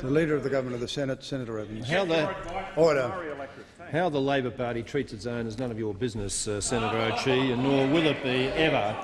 The Leader of the Government of the Senate, Senator Evans. How the, Order. how the Labor Party treats its own is none of your business, uh, Senator O'Chee, and nor will it be ever